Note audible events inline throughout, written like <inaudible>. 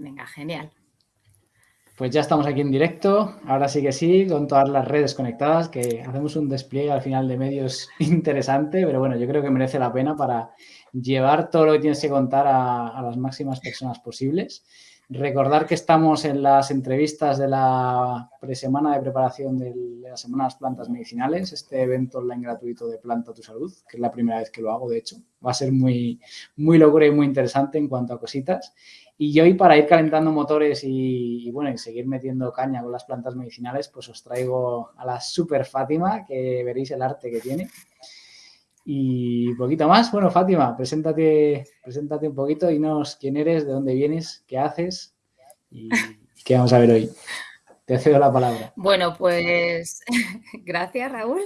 Venga, genial. Pues ya estamos aquí en directo, ahora sí que sí, con todas las redes conectadas, que hacemos un despliegue al final de medios <laughs> interesante, pero bueno, yo creo que merece la pena para llevar todo lo que tienes que contar a, las máximas personas posibles. Recordar que estamos en las entrevistas de la presemana de preparación de la Semana de las Plantas Medicinales, este evento online gratuito de Planta Tu Salud, que es la primera vez que lo hago, de hecho. Va a ser muy, muy locura y muy interesante en cuanto a cositas. Y hoy, para ir calentando motores y, bueno, y seguir metiendo caña con las plantas medicinales, pues os traigo a la super Fátima, que veréis el arte que tiene. Y poquito más. Bueno, Fátima, preséntate, preséntate un poquito, y dinos quién eres, de dónde vienes, qué haces y qué vamos a ver hoy. Te cedo la palabra. Bueno, pues <laughs> gracias, Raúl.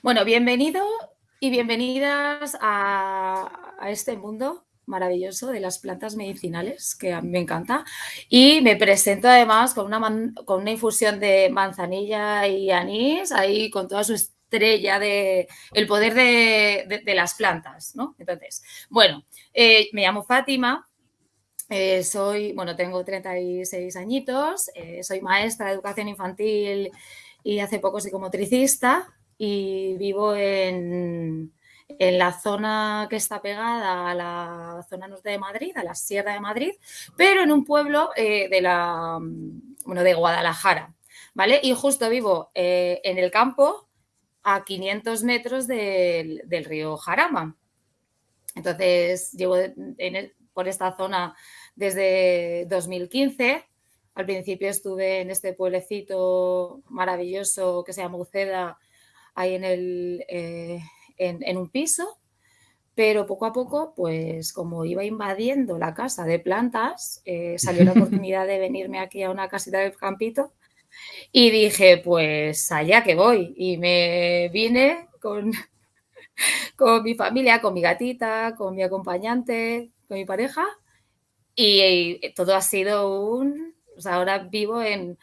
Bueno, bienvenido y bienvenidas a, a este mundo maravilloso de las plantas medicinales, que a mí me encanta. Y me presento además con una, con una infusión de manzanilla y anís, ahí con toda su estrella de el poder de, las plantas, ¿no? Entonces, bueno, eh, me llamo Fátima, eh, soy, bueno, tengo 36 añitos, eh, soy maestra de educación infantil y hace poco psicomotricista y vivo en, en la zona que está pegada a la zona norte de Madrid, a la Sierra de Madrid, pero en un pueblo de la, bueno, de Guadalajara, ¿vale? Y justo vivo en el campo a 500 metros del, río Jarama. Entonces, llevo por esta zona desde 2015. Al principio estuve en este pueblecito maravilloso que se llama Uceda, ahí en, el, eh, en, un piso, pero poco a poco, pues como iba invadiendo la casa de plantas, eh, salió la <laughs> oportunidad de venirme aquí a una casita de campito y dije, pues allá que voy. Y me vine con, <laughs> con mi familia, con mi gatita, con mi acompañante, con mi pareja. Y, todo ha sido un... O sea, ahora vivo en...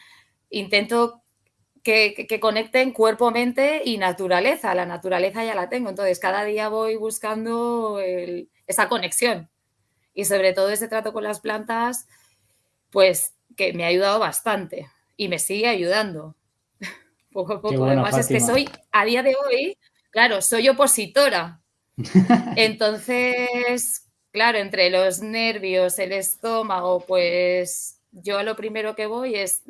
Intento que, que, conecten cuerpo, mente y naturaleza. La naturaleza ya la tengo. Entonces, cada día voy buscando esa conexión. Y sobre todo ese trato con las plantas, pues que me ha ayudado bastante y me sigue ayudando. <laughs> Poco a poco. Además es que soy, a día de hoy, claro, soy opositora. <laughs> Entonces, claro, entre los nervios, el estómago, pues yo lo primero que voy es,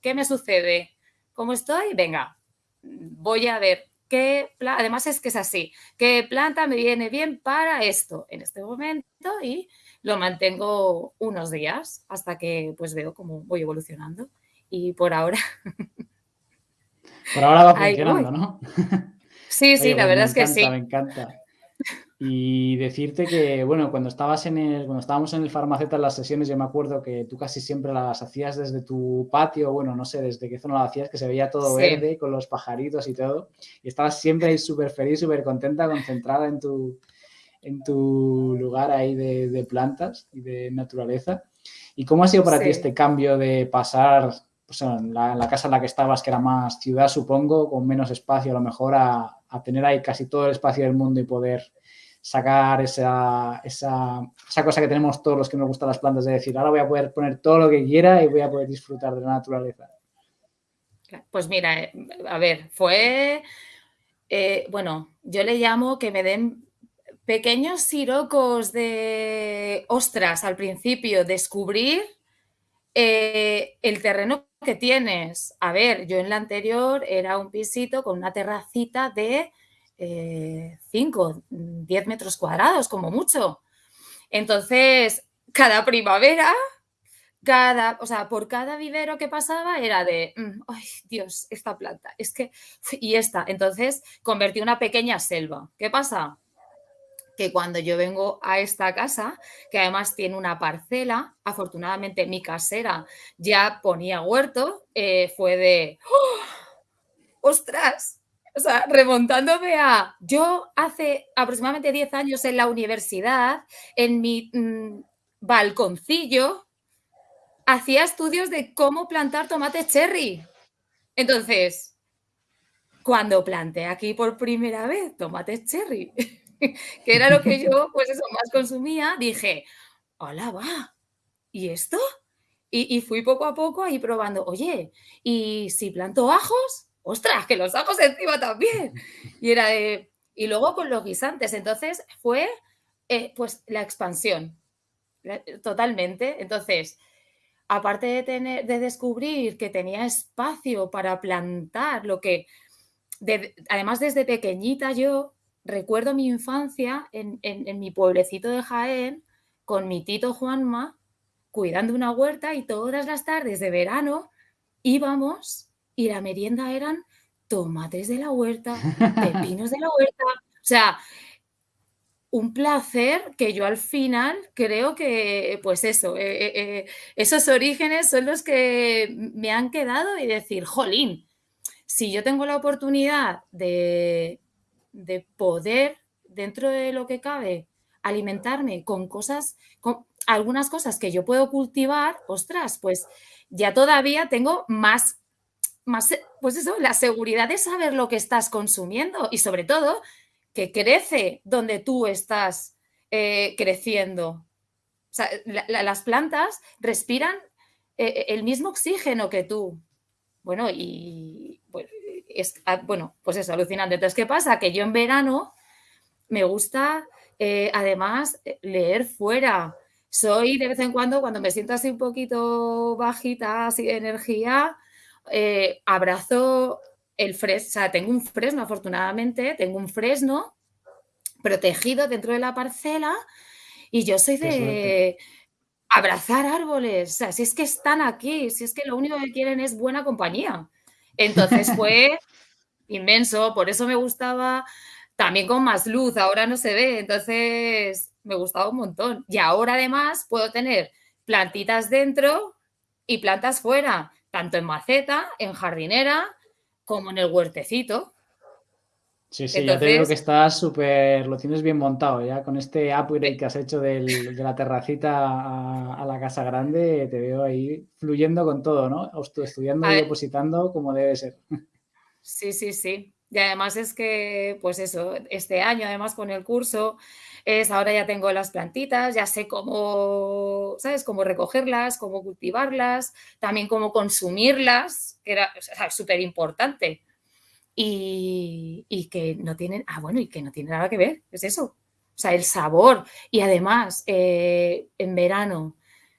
¿qué me sucede? ¿Cómo estoy? Venga, voy a ver qué, además es que es así, qué planta me viene bien para esto en este momento y lo mantengo unos días hasta que pues veo cómo voy evolucionando y por ahora... Por ahora va <laughs> funcionando, ¿no? Sí, <laughs> sí, la pues verdad es que sí. Me encanta. Y decirte que, bueno, cuando estabas en el, cuando estábamos en el farmacéutico en las sesiones, yo me acuerdo que tú casi siempre las hacías desde tu patio, bueno, no sé desde qué zona lo hacías, que se veía todo verde con los pajaritos y todo. Y estabas siempre ahí súper feliz, súper contenta, concentrada en tu, en tu lugar ahí de, plantas y de naturaleza. ¿Y cómo ha sido para ti este cambio de pasar pues, en, la, casa en la que estabas, que era más ciudad, supongo, con menos espacio a lo mejor, a, tener ahí casi todo el espacio del mundo y poder sacar esa, esa, cosa que tenemos todos los que nos gustan las plantas, de decir, ahora voy a poder poner todo lo que quiera y voy a poder disfrutar de la naturaleza. Pues mira, eh, a ver, fue, eh, bueno, yo le llamo que me den pequeños sirocos de ostras al principio, descubrir eh, el terreno que tienes. A ver, yo en la anterior era un pisito con una terracita de 5, eh, 10 metros cuadrados, como mucho. Entonces, cada primavera, cada, o sea, por cada vivero que pasaba era de, mm, ay, Dios, esta planta, es que, y esta. Entonces, convertí una pequeña selva. ¿Qué pasa? que cuando yo vengo a esta casa, que además tiene una parcela, afortunadamente mi casera ya ponía huerto, eh, fue de, ¡Oh! ¡ostras! O sea, remontándome a, yo hace aproximadamente 10 años en la universidad, en mi mm, balconcillo, hacía estudios de cómo plantar tomate cherry. Entonces, cuando planté aquí por primera vez tomate cherry, <laughs> que era lo que yo, pues eso, más consumía, dije, hola, va, ¿y esto? Y, fui poco a poco ahí probando, oye, ¿y si planto ajos? ¡Ostras, que los ajos encima también! Y era. Y luego con los guisantes, entonces fue eh, pues la expansión, totalmente. Entonces, aparte de, tener, de descubrir que tenía espacio para plantar, lo que, además desde pequeñita yo recuerdo mi infancia en, en, mi pueblecito de Jaén con mi tito Juanma cuidando una huerta y todas las tardes de verano íbamos y la merienda eran tomates de la huerta, pepinos de la huerta, o sea, un placer que yo al final creo que, pues eso, eh, eh, eh, esos orígenes son los que me han quedado y decir, jolín, si yo tengo la oportunidad de, de poder, dentro de lo que cabe, alimentarme con cosas, con algunas cosas que yo puedo cultivar, ostras, pues ya todavía tengo más, más, pues eso, la seguridad de saber lo que estás consumiendo y sobre todo que crece donde tú estás eh, creciendo. Las plantas respiran eh, el mismo oxígeno que tú. Bueno, y pues, es, ah, bueno, pues es alucinante. Entonces, ¿qué pasa? Que yo en verano me gusta eh, además leer fuera. Soy de vez en cuando, cuando me siento así un poquito bajita, así de energía, abrazo el fresno, o sea, tengo un fresno, afortunadamente, tengo un fresno protegido dentro de la parcela y yo soy de abrazar árboles, o sea, si es que están aquí, si es que lo único que quieren es buena compañía. Entonces <laughs> fue inmenso, por eso me gustaba también con más luz, ahora no se ve, entonces me gustaba un montón. Y ahora además puedo tener plantitas dentro y plantas fuera, tanto en maceta, en jardinera, como en el huertecito. Sí, sí, ya te digo que estás súper, lo tienes bien montado ya con este upgrade que has hecho de la terracita a, la casa grande, te veo ahí fluyendo con todo, ¿no? Estudiando y depositando como debe ser. Sí, sí, sí. Y además es que, pues eso, este año además con el curso, es ahora ya tengo las plantitas, ya sé cómo, ¿sabes? Cómo recogerlas, cómo cultivarlas, también cómo consumirlas, que era súper importante y, que no tienen, ah, bueno, y que no tiene nada que ver, es eso. O sea, el sabor. Y además, eh, en verano,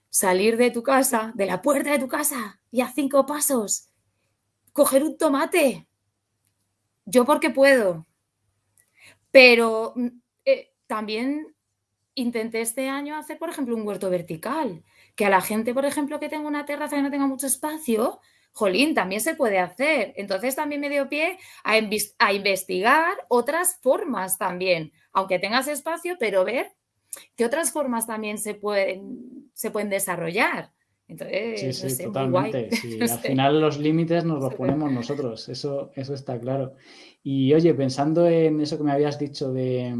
salir de tu casa, de la puerta de tu casa, y a cinco pasos, coger un tomate. Yo porque puedo. Pero mm, también intenté este año hacer, por ejemplo, un huerto vertical. Que a la gente, por ejemplo, que tenga una terraza y no tenga mucho espacio, jolín, también se puede hacer. Entonces también me dio pie a, investigar otras formas también, aunque tengas espacio, pero ver qué otras formas también se pueden, se pueden desarrollar. Entonces, sí, sí, totalmente. <laughs> Al final los límites nos los ponemos nosotros, eso, eso está claro. Y oye, pensando en eso que me habías dicho de,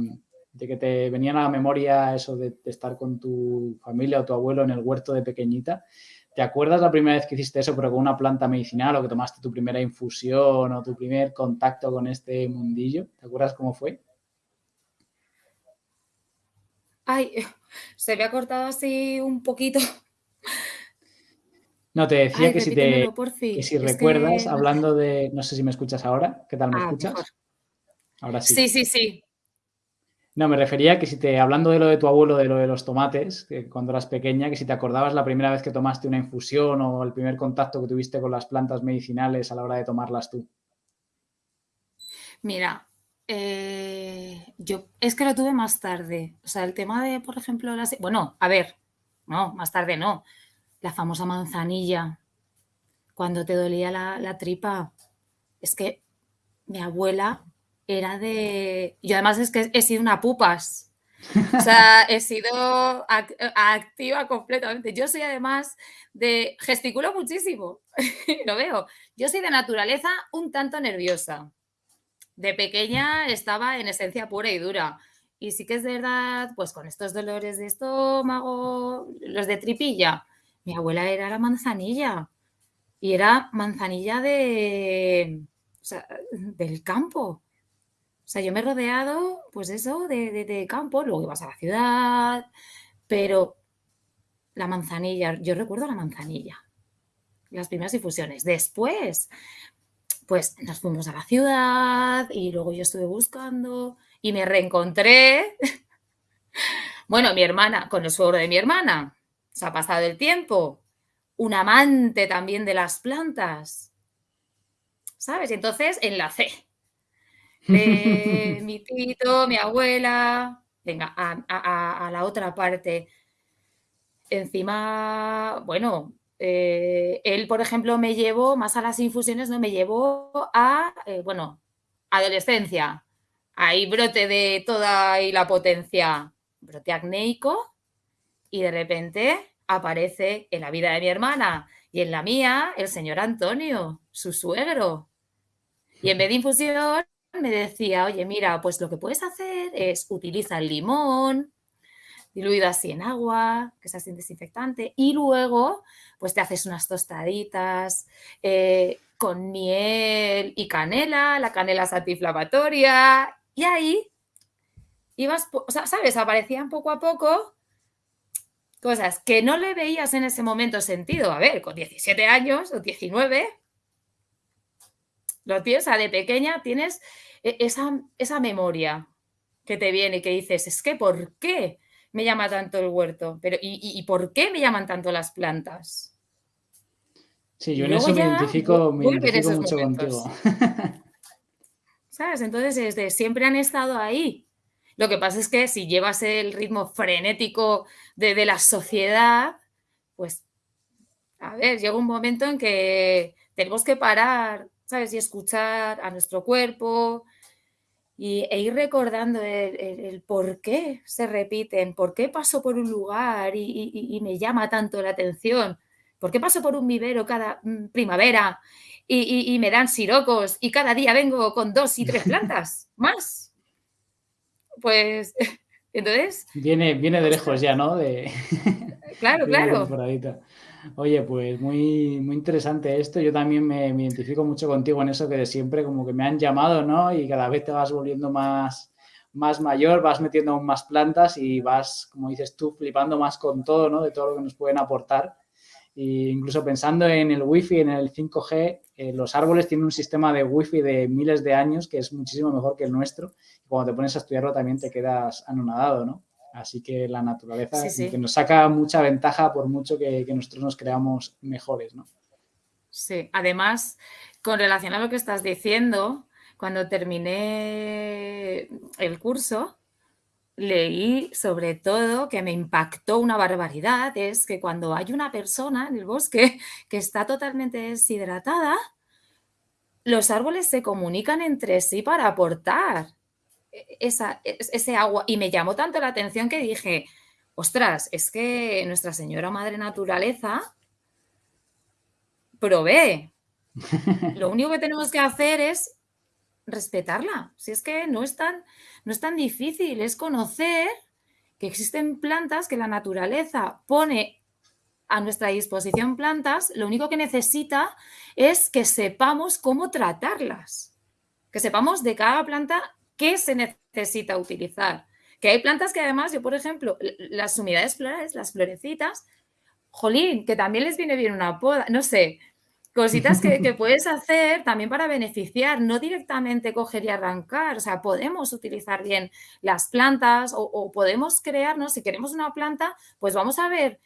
que te venía a la memoria eso de, de, estar con tu familia o tu abuelo en el huerto de pequeñita, ¿Te acuerdas la primera vez que hiciste eso, pero con una planta medicinal o que tomaste tu primera infusión o tu primer contacto con este mundillo? ¿Te acuerdas cómo fue? Ay, se me ha cortado así un poquito. No, te decía que, si te, si recuerdas, hablando de, no sé si me escuchas ahora, ¿qué tal me ah, escuchas? Ahora sí. Sí, sí, sí. No, me refería que si te, hablando de lo de tu abuelo, de lo de los tomates, cuando eras pequeña, que si te acordabas la primera vez que tomaste una infusión o el primer contacto que tuviste con las plantas medicinales a la hora de tomarlas tú. Mira, eh, yo es que lo tuve más tarde. O sea, el tema de, por ejemplo, las... Bueno, a ver, no, más tarde no. La famosa manzanilla, cuando te dolía la, la tripa. Es que mi abuela era de... Yo además es que he sido una pupas. O sea, <laughs> he sido activa completamente. Yo soy además de... Gesticulo muchísimo, <laughs> lo veo. Yo soy de naturaleza un tanto nerviosa. De pequeña estaba en esencia pura y dura. Y sí que es verdad, pues con estos dolores de estómago, los de tripilla, mi abuela era la manzanilla. Y era manzanilla de, o sea, del campo. O sea, yo me he rodeado, pues eso, de, de, campo, luego ibas a la ciudad, pero la manzanilla, yo recuerdo la manzanilla, las primeras infusiones. Después, pues nos fuimos a la ciudad y luego yo estuve buscando y me reencontré, <laughs> bueno, mi hermana, con el suegro de mi hermana, se ha pasado el tiempo, un amante también de las plantas, ¿sabes? Entonces enlacé. <laughs> mi tito, mi abuela, venga, a, la otra parte. Encima, bueno, eh, él, por ejemplo, me llevó más a las infusiones, no me llevó a, eh, bueno, adolescencia. Ahí brote de toda y la potencia, brote acnéico, y de repente aparece en la vida de mi hermana y en la mía el señor Antonio, su suegro. Y en vez de infusión, me decía, oye, mira, pues lo que puedes hacer es utilizar el limón diluido así en agua, que es así desinfectante, y luego pues te haces unas tostaditas eh, con miel y canela, la canela es antiinflamatoria, y ahí ibas, o sea, ¿sabes? Aparecían poco a poco cosas que no le veías en ese momento sentido. A ver, con 17 años o 19, lo tienes, de pequeña tienes e, esa, esa memoria que te viene y que dices, es que ¿por qué me llama tanto el huerto? Pero, ¿y, por qué me llaman tanto las plantas? Sí, yo en eso me identifico, mucho contigo. <laughs> ¿Sabes? Entonces, desde siempre han estado ahí. Lo que pasa es que si llevas el ritmo frenético de, de la sociedad, pues, a ver, llega un momento en que tenemos que parar ¿sabes? Y escuchar a nuestro cuerpo y, e ir recordando el, por qué se repiten, por qué paso por un lugar y, me llama tanto la atención, por qué paso por un vivero cada mm, primavera y, me dan sirocos y cada día vengo con dos y tres plantas <laughs> más. Pues <laughs> entonces... Viene, viene de lejos ya, ¿no? De... Claro, <laughs> claro. Oye, pues muy, muy interesante esto. Yo también me, identifico mucho contigo en eso que de siempre como que me han llamado, ¿no? Y cada vez te vas volviendo más, más mayor, vas metiendo aún más plantas y vas, como dices tú, flipando más con todo, ¿no? De todo lo que nos pueden aportar. E incluso pensando en el wifi, en el 5G, eh, los árboles tienen un sistema de wifi de miles de años que es muchísimo mejor que el nuestro. Y cuando te pones a estudiarlo también te quedas anonadado, ¿no? Así que la naturaleza que nos saca mucha ventaja por mucho que, nosotros nos creamos mejores, ¿no? Sí, además, con relación a lo que estás diciendo, cuando terminé el curso, leí sobre todo que me impactó una barbaridad, es que cuando hay una persona en el bosque <laughs> que está totalmente deshidratada, los árboles se comunican entre sí para aportar esa, ese agua. Y me llamó tanto la atención que dije, ostras, es que Nuestra Señora Madre Naturaleza provee. <laughs> Lo único que tenemos que hacer es respetarla. Si es que no es tan, no es tan difícil, es conocer que existen plantas que la naturaleza pone a nuestra disposición plantas, lo único que necesita es que sepamos cómo tratarlas, que sepamos de cada planta qué se necesita utilizar. Que hay plantas que además, yo por ejemplo, las humedades florales, las florecitas, jolín, que también les viene bien una poda, no sé, cositas que, <laughs> puedes hacer también para beneficiar, no directamente coger y arrancar, o sea, podemos utilizar bien las plantas o, podemos crearnos, si queremos una planta, pues vamos a ver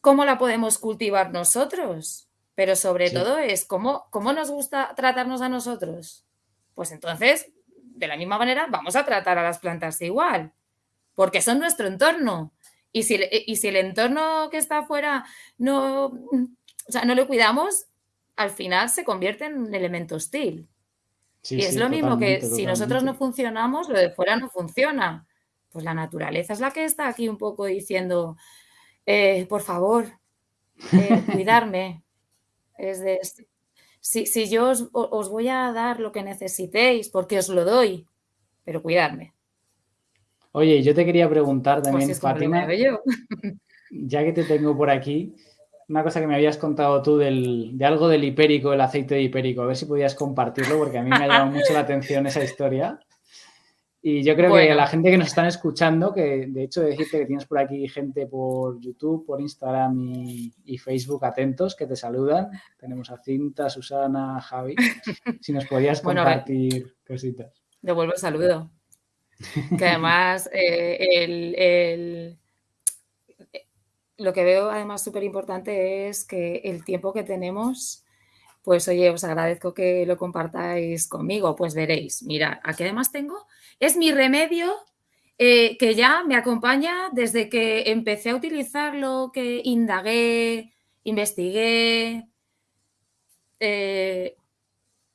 cómo la podemos cultivar nosotros, pero sobre todo es cómo, cómo nos gusta tratarnos a nosotros. Pues entonces de la misma manera, vamos a tratar a las plantas igual, porque son nuestro entorno. Y si, y si el entorno que está afuera no, o sea, no lo cuidamos, al final se convierte en un elemento hostil. y es lo mismo que si nosotros no funcionamos, lo de fuera no funciona. Pues la naturaleza es la que está aquí un poco diciendo, eh, por favor, eh, <laughs> cuidarme. Es de, si, yo os, voy a dar lo que necesitéis, porque os lo doy, pero cuidarme. Oye, yo te quería preguntar pues también, Fátima, ya que te tengo por aquí, una cosa que me habías contado tú del, de algo del hipérico, el aceite de hipérico, a ver si podías compartirlo, porque a mí me ha llamado mucho la atención esa historia. Y yo creo que a la gente que nos están escuchando, que de hecho decirte que tienes por aquí gente por YouTube, por Instagram y, Facebook atentos que te saludan. Tenemos a Cinta, Susana, Javi. <laughs> Si nos podías compartir cositas. Devuelvo el saludo. Que además <laughs> eh, lo que veo además súper importante es que el tiempo que tenemos pues oye, os agradezco que lo compartáis conmigo. Pues veréis, mira, aquí además tengo, es mi remedio eh, que ya me acompaña desde que empecé a utilizarlo, que indagué, investigué. Eh,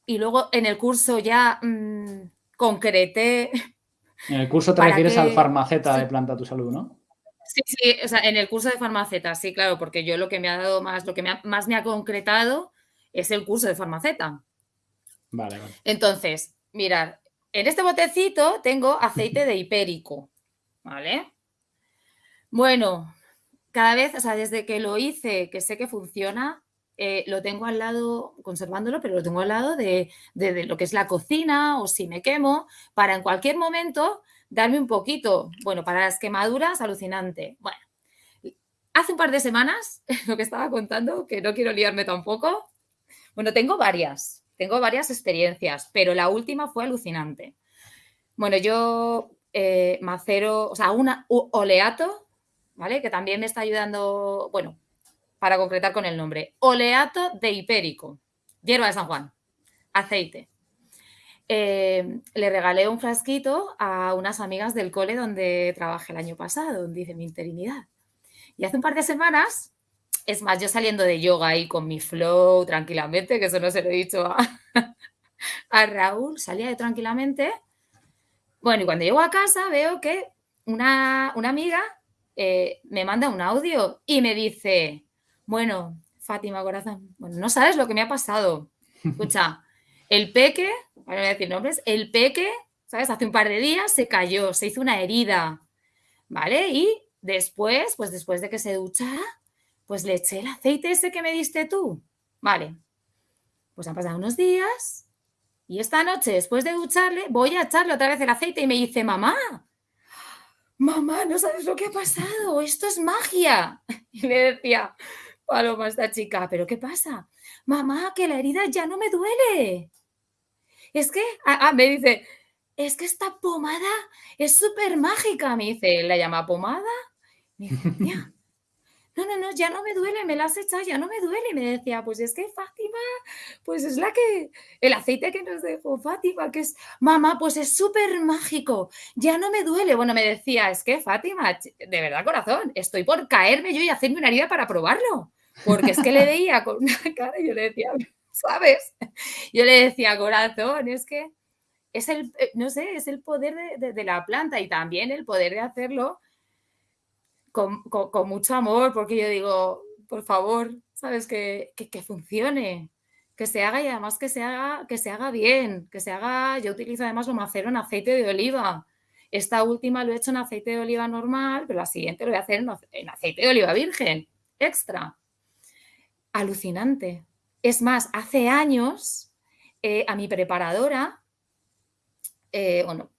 y luego en el curso ya mm, concreté. En el curso te refieres al farmaceta de Planta Tu Salud, ¿no? Sí, sí, o sea, en el curso de farmaceta, sí, claro, porque yo lo que me ha dado más, lo que más me ha concretado es el curso de farmaceta. Vale, vale. Entonces, mirad, en este botecito tengo aceite de hipérico, ¿vale? Bueno, cada vez, o sea, desde que lo hice, que sé que funciona, eh, lo tengo al lado, conservándolo, pero lo tengo al lado de, de, lo que es la cocina o si me quemo, para en cualquier momento darme un poquito. Bueno, para las quemaduras, alucinante. Bueno, hace un par de semanas, <laughs> lo que estaba contando, que no quiero liarme tampoco, bueno, tengo varias, tengo varias experiencias, pero la última fue alucinante. Bueno, yo eh, macero, o sea, un oleato, ¿vale? Que también me está ayudando, bueno, para concretar con el nombre. Oleato de hipérico, hierba de San Juan, aceite. Eh, le regalé un frasquito a unas amigas del cole donde trabajé el año pasado, donde hice mi interinidad. Y hace un par de semanas es más, yo saliendo de yoga ahí con mi flow tranquilamente, que eso no se lo he dicho a, <laughs> Raúl, salía tranquilamente. Bueno, y cuando llego a casa veo que una, amiga eh, me manda un audio y me dice, bueno, Fátima Corazón, bueno, no sabes lo que me ha pasado. Escucha, el peque, voy a decir nombres, el peque, ¿sabes? Hace un par de días se cayó, se hizo una herida, ¿vale? Y después, pues después de que se duchara, pues le eché el aceite ese que me diste tú. Vale. Pues han pasado unos días y esta noche, después de ducharle, voy a echarle otra vez el aceite y me dice, mamá, mamá, no sabes lo que ha pasado, esto es magia. <laughs> Y le decía, Paloma, esta chica, ¿pero qué pasa? Mamá, que la herida ya no me duele. Es que, ah, ah me dice, es que esta pomada es súper mágica. Me dice, ¿la llama pomada? Me dice, no, no, no, ya no me duele, me la has echado, ya no me duele. Y me decía, pues es que Fátima, pues es la que, el aceite que nos dejó Fátima, que es, mamá, pues es súper mágico, ya no me duele. Bueno, me decía, es que Fátima, de verdad corazón, estoy por caerme yo y hacerme una herida para probarlo. Porque es que le veía con una <laughs> cara y yo le decía, ¿sabes? Yo le decía, corazón, es que es el, eh, no sé, es el poder de la planta y también el poder de hacerlo con, mucho amor, porque yo digo, por favor, ¿sabes? Que, que, funcione, que se haga y además que se haga, que se haga bien, que se haga, yo utilizo además lo macero en aceite de oliva. Esta última lo he hecho en aceite de oliva normal, pero la siguiente lo voy a hacer en, aceite de oliva virgen, extra. Alucinante. Es más, hace años eh, a mi preparadora, eh, bueno,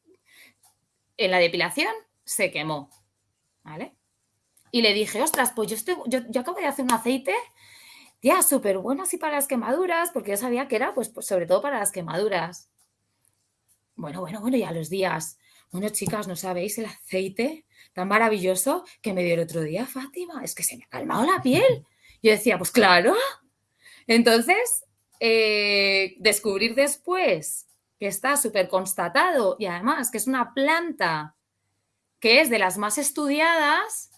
en la depilación se quemó, ¿vale? Y le dije, ostras, pues yo, estoy, yo, acabo de hacer un aceite, ya, súper bueno así para las quemaduras, porque yo sabía que era, pues, pues, sobre todo para las quemaduras. Bueno, bueno, bueno, y a los días. Bueno, chicas, ¿no sabéis el aceite tan maravilloso que me dio el otro día, Fátima? Es que se me ha calmado la piel. Yo decía, pues claro. Entonces, eh, descubrir después que está súper constatado y además que es una planta que es de las más estudiadas,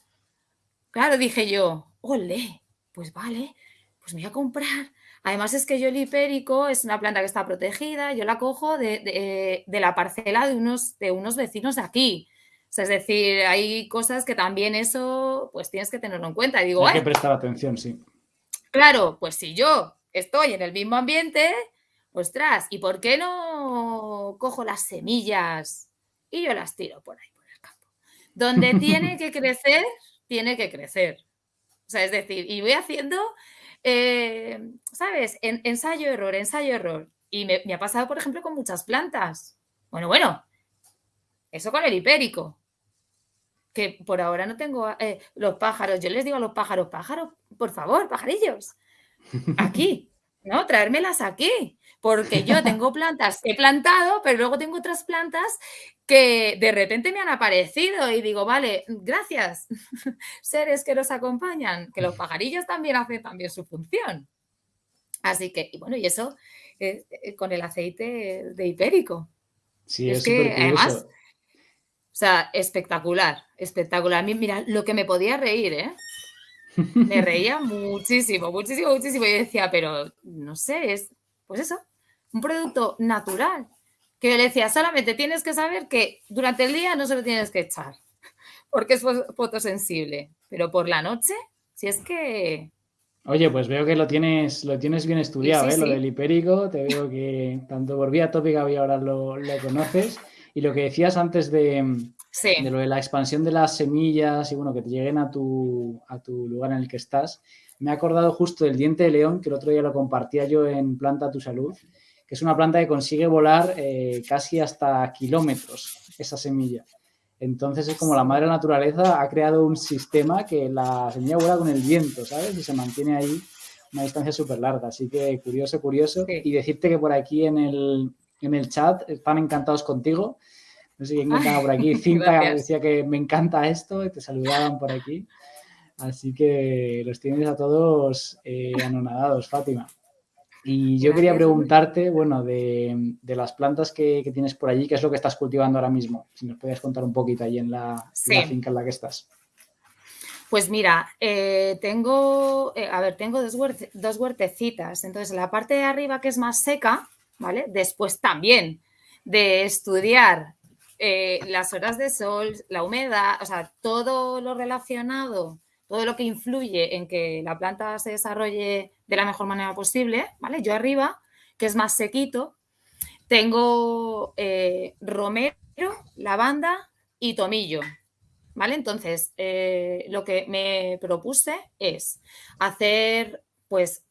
Claro, dije yo, ole, pues vale, pues me voy a comprar. Además es que yo el hipérico es una planta que está protegida, yo la cojo de, la parcela de unos, de unos vecinos de aquí. es decir, hay cosas que también eso, pues tienes que tenerlo en cuenta. digo, hay que prestar atención, sí. Claro, pues si yo estoy en el mismo ambiente, ostras, ¿y por qué no cojo las semillas y yo las tiro por ahí, por el campo? Donde <laughs> tiene que crecer tiene que crecer. O sea, es decir, y voy haciendo, eh, ¿sabes? ensayo, error, ensayo, error. Y me, ha pasado, por ejemplo, con muchas plantas. Bueno, bueno, Eso con el hipérico. Que por ahora no tengo eh, los pájaros. Yo les digo a los pájaros, pájaros, por favor, pajarillos, <laughs> aquí, ¿no? Traérmelas aquí. Porque yo tengo <laughs> plantas que he plantado, pero luego tengo otras plantas que de repente me han aparecido y digo, vale, gracias, <laughs> seres que nos acompañan, que los pajarillos también hacen también su función. Así que, y bueno, y eso eh, eh, con el aceite de hipérico. Sí, es, que además, o sea, espectacular, espectacular. Mira, lo que me podía reír, ¿eh? Me reía muchísimo, muchísimo, muchísimo. Y decía, pero no sé, es, pues eso, un producto natural. Que yo le decía, solamente tienes que saber que durante el día no se lo tienes que echar, porque es fotosensible. Pero por la noche, si es que Oye, pues veo que lo tienes, lo tienes bien estudiado, ¿eh? Lo del hipérico, te veo que tanto por vía tópica y ahora lo, conoces. Y lo que decías antes de, de, lo de la expansión de las semillas y bueno, que te lleguen a tu, a tu lugar en el que estás, me he acordado justo del diente de león, que el otro día lo compartía yo en Planta Tu Salud, que es una planta que consigue volar eh, casi hasta kilómetros esa semilla. Entonces es como la madre naturaleza ha creado un sistema que la semilla vuela con el viento, ¿sabes? Y se mantiene ahí una distancia súper larga. Así que curioso, curioso. Y decirte que por aquí en el, en el chat están encantados contigo. No sé quién estaba por aquí. <laughs> Cinta decía que me encanta esto y te saludaban por aquí. Así que los tienes a todos eh, anonadados, Fátima. Y yo quería preguntarte, bueno, de, las plantas que, tienes por allí, ¿qué es lo que estás cultivando ahora mismo? Si nos podías contar un poquito ahí en la, finca en la que estás. Pues mira, eh, tengo, eh, a ver, tengo dos, dos, huertecitas. Entonces, la parte de arriba que es más seca, ¿vale? Después también de estudiar eh, las horas de sol, la humedad, o sea, todo lo relacionado todo lo que influye en que la planta se desarrolle de la mejor manera posible, ¿vale? Yo arriba, que es más sequito, tengo eh, romero, lavanda y tomillo, ¿vale? Entonces, eh, lo que me propuse es hacer, pues,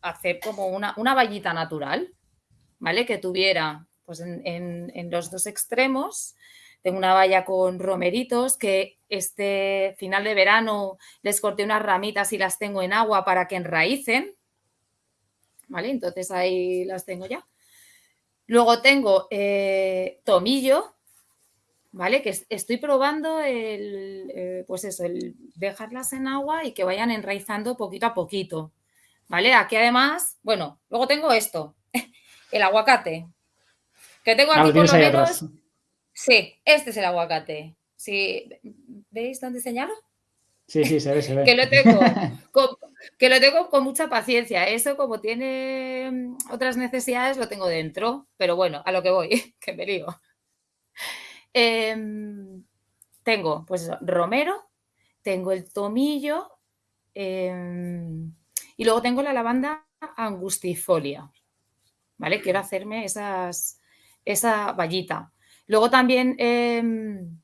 hacer como una, una vallita natural, ¿vale? Que tuviera, pues, en los dos extremos, tengo una valla con romeritos que este final de verano les corté unas ramitas y las tengo en agua para que enraícen. ¿Vale? Entonces ahí las tengo ya. Luego tengo eh, tomillo, ¿vale? Que estoy probando el, eh, pues eso, el dejarlas en agua y que vayan enraizando poquito a poquito, ¿vale? Aquí además, bueno, luego tengo esto, <laughs> el aguacate, que tengo aquí por lo menos Sí, este es el aguacate. Sí, ¿Veis dónde señalo? Sí, sí, se ve, se ve. <laughs> que, lo tengo <laughs> con, que lo tengo con mucha paciencia. Eso, como tiene mm, otras necesidades, lo tengo dentro. Pero bueno, a lo que voy, <laughs> que me lío. Em, tengo, pues eso, romero, tengo el tomillo em, y luego tengo la lavanda angustifolia. ¿Vale? Quiero hacerme esas, esa vallita. Luego también, em,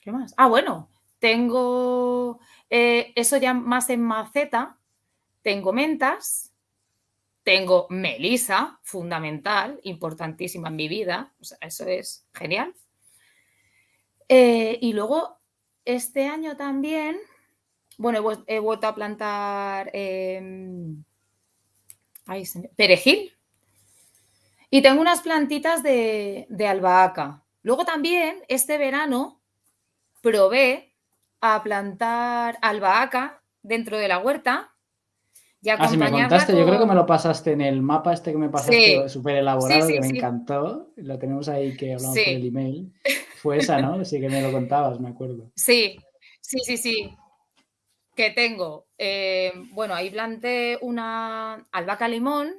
¿qué más? Ah, bueno, tengo eh, eso ya más en maceta. Tengo mentas, tengo melisa, fundamental, importantísima en mi vida. O sea, eso es genial. Eh, y luego, este año también, bueno, he, vuelto a plantar em, perejil, y tengo unas plantitas de, albahaca. Luego también, este verano, probé a plantar albahaca dentro de la huerta. Y ah, si me contaste, yo creo que me lo pasaste en el mapa este que me pasaste súper elaborado, que me encantó. Lo tenemos ahí que hablamos por el email. Fue esa, ¿no? Sí que me lo contabas, me acuerdo. Sí, sí, sí, sí. Que tengo. Eh, bueno, ahí planté una albahaca limón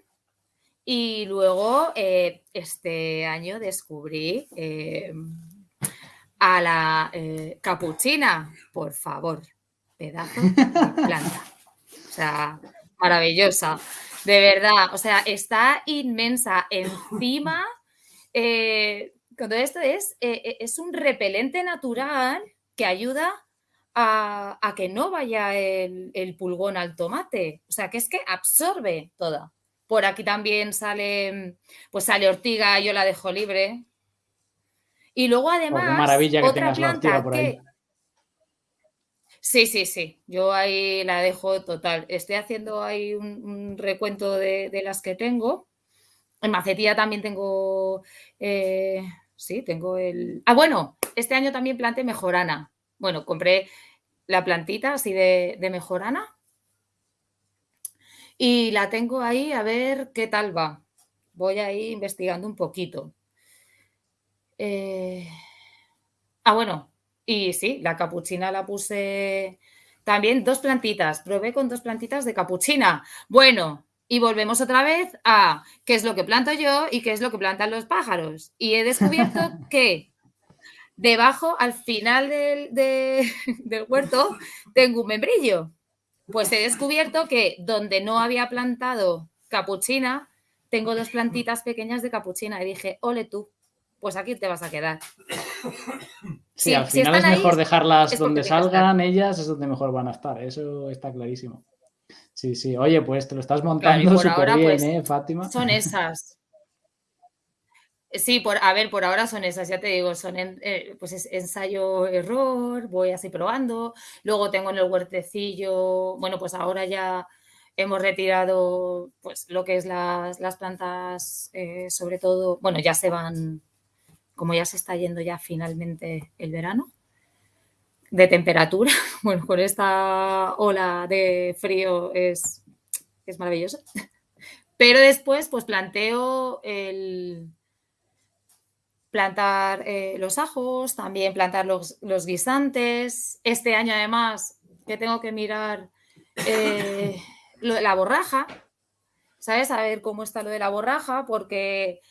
y luego eh, este año descubrí eh, a la eh, capuchina, por favor, pedazo de planta. O sea, maravillosa. De verdad, o sea, está inmensa. Encima, todo esto es, es un repelente natural que ayuda a, que no vaya el, el, pulgón al tomate. O sea, que es que absorbe toda. Por aquí también sale, pues sale ortiga, yo la dejo libre. Y luego además, Oh, qué maravilla que otra tengas la planta ortiga por ahí. que... Sí, sí, sí. Yo ahí la dejo total. Estoy haciendo ahí un, un recuento de, de las que tengo. En macetilla también tengo... eh, sí, tengo el... Ah, bueno, este año también planté mejorana. Bueno, compré la plantita así de, de mejorana. Y la tengo ahí a ver qué tal va. Voy ahí investigando un poquito. Eh, Ah, bueno, y sí, la capuchina la puse también dos plantitas. Probé con dos plantitas de capuchina. Bueno, y volvemos otra vez a qué es lo que planto yo y qué es lo que plantan los pájaros. Y he descubierto <laughs> que debajo, al final del, de- <laughs> del huerto, tengo un membrillo. Pues he descubierto que donde no había plantado capuchina, tengo dos plantitas pequeñas de capuchina. Y dije, ole tú, pues aquí te vas a quedar. Sí, Sí, al si final es ahí, mejor dejarlas es donde salgan ellas, es donde mejor van a estar. Eso está clarísimo. Sí, sí. Oye, pues te lo estás montando súper bien, pues, ¿eh, Fátima? son esas. Sí, por, a ver, por ahora son esas, ya te digo, son en- eh, pues es ensayo-error, voy así probando. Luego tengo en el huertecillo, bueno, pues ahora ya hemos retirado pues lo que es las, las plantas, eh, sobre todo, bueno, ya se van, como ya se está yendo ya finalmente el verano, de temperatura, <laughs> bueno, con esta ola de frío es, es maravilloso. Pero después, pues planteo el plantar eh, los ajos, también plantar los, los guisantes. Este año, además, que tengo que mirar eh, <laughs> lo de la borraja, ¿sabes? A ver cómo está lo de la borraja, porque,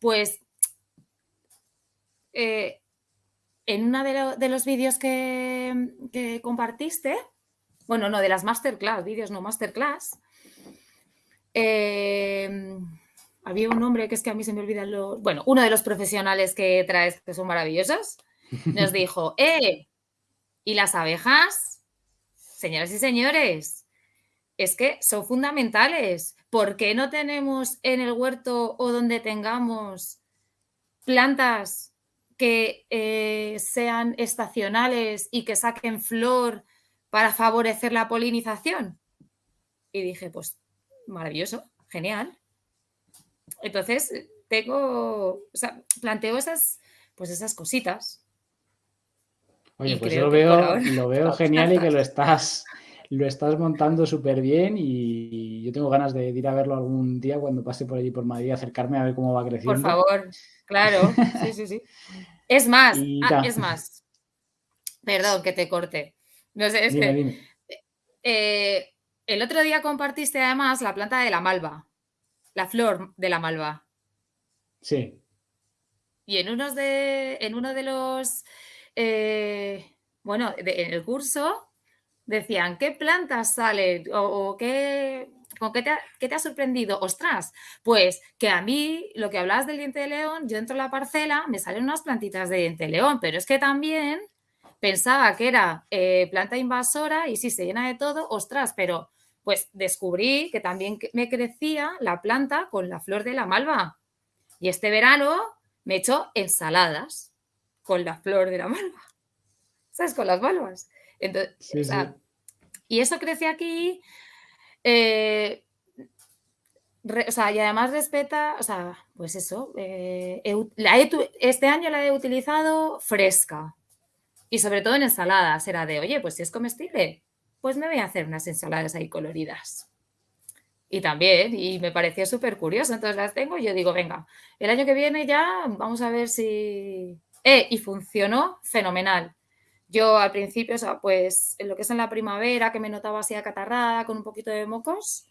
pues, eh, en uno de, lo- de los vídeos que, que compartiste, bueno, no, de las masterclass, vídeos no masterclass, eh, había un nombre que es que a mí se me olvidan los. Bueno, uno de los profesionales que traes, que son maravillosos, nos <laughs> dijo: ¡Eh! ¿Y las abejas? Señoras y señores, es que son fundamentales. ¿Por qué no tenemos en el huerto o donde tengamos plantas que eh, sean estacionales y que saquen flor para favorecer la polinización? Y dije, pues maravilloso, genial. Entonces, tengo, o sea, planteo esas, pues esas cositas. Oye, Y pues yo lo por veo, ahora lo veo <laughs> genial y que lo estás, lo estás montando súper bien y yo tengo ganas de ir a verlo algún día cuando pase por allí por Madrid, acercarme a ver cómo va Por creciendo. favor, claro, sí, sí, sí. Es más, <laughs> ah, es más, perdón que te corte. No sé, es Dime, que dime. eh, el otro día compartiste además la planta de la malva, la flor de la malva. Sí. Y en, unos de, en uno de los, eh, bueno, de- en el curso decían, ¿qué plantas salen? O, o qué, ¿con qué te, ha, qué te ha sorprendido? Ostras, pues que a mí, lo que hablabas del diente de león, yo entro a la parcela, me salen unas plantitas de diente de león, pero es que también pensaba que era eh, planta invasora y sí, se llena de todo, ostras, pero pues descubrí que también me crecía la planta con la flor de la malva. Y este verano me he hecho ensaladas con la flor de la malva. <laughs> ¿Sabes? Con las malvas. Entonces, Sí, o sea, sí. y eso crece aquí. eh, re- o sea, y además respeta, o sea, pues eso. eh, he ut- la he tu- este año la he utilizado fresca. Y sobre todo en ensaladas. Era de, oye, pues si es comestible, pues me voy a hacer unas ensaladas ahí coloridas. Y también, y me pareció súper curioso. Entonces las tengo y yo digo, venga, el año que viene ya vamos a ver si... Eh, y funcionó fenomenal. Yo al principio, o sea, pues en lo que es en la primavera, que me notaba así acatarrada, con un poquito de mocos,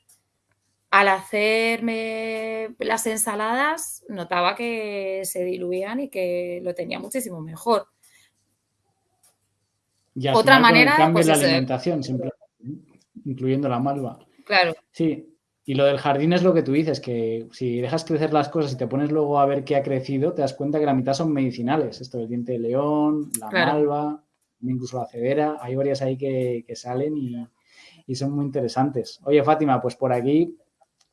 al hacerme las ensaladas, notaba que se diluían y que lo tenía muchísimo mejor. Y al Otra final manera, cambio pues la eso, alimentación, simplemente, incluyendo la malva. claro, Sí, y lo del jardín es lo que tú dices, que si dejas crecer las cosas y te pones luego a ver qué ha crecido, te das cuenta que la mitad son medicinales. Esto del diente de león, la Claro. malva, incluso la cedera. Hay varias ahí que, que salen y, y son muy interesantes. Oye, Fátima, pues por aquí